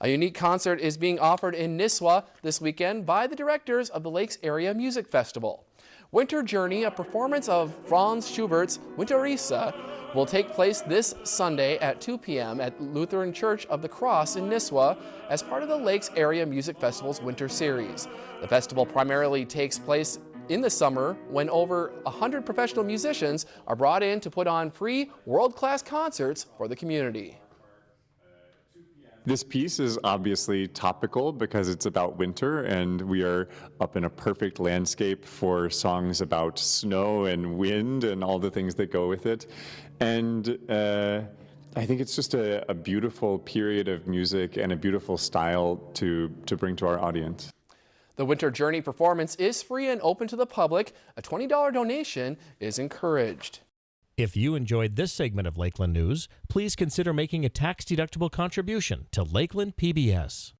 A unique concert is being offered in Nisswa this weekend by the directors of the Lakes Area Music Festival. Winter Journey, a performance of Franz Schubert's Winterreise, will take place this Sunday at 2 p.m. at Lutheran Church of the Cross in Nisswa as part of the Lakes Area Music Festival's winter series. The festival primarily takes place in the summer when over 100 professional musicians are brought in to put on free world-class concerts for the community. This piece is obviously topical because it's about winter and we are up in a perfect landscape for songs about snow and wind and all the things that go with it. And uh, I think it's just a, a beautiful period of music and a beautiful style to, to bring to our audience. The Winter Journey performance is free and open to the public. A $20 donation is encouraged. If you enjoyed this segment of Lakeland News, please consider making a tax-deductible contribution to Lakeland PBS.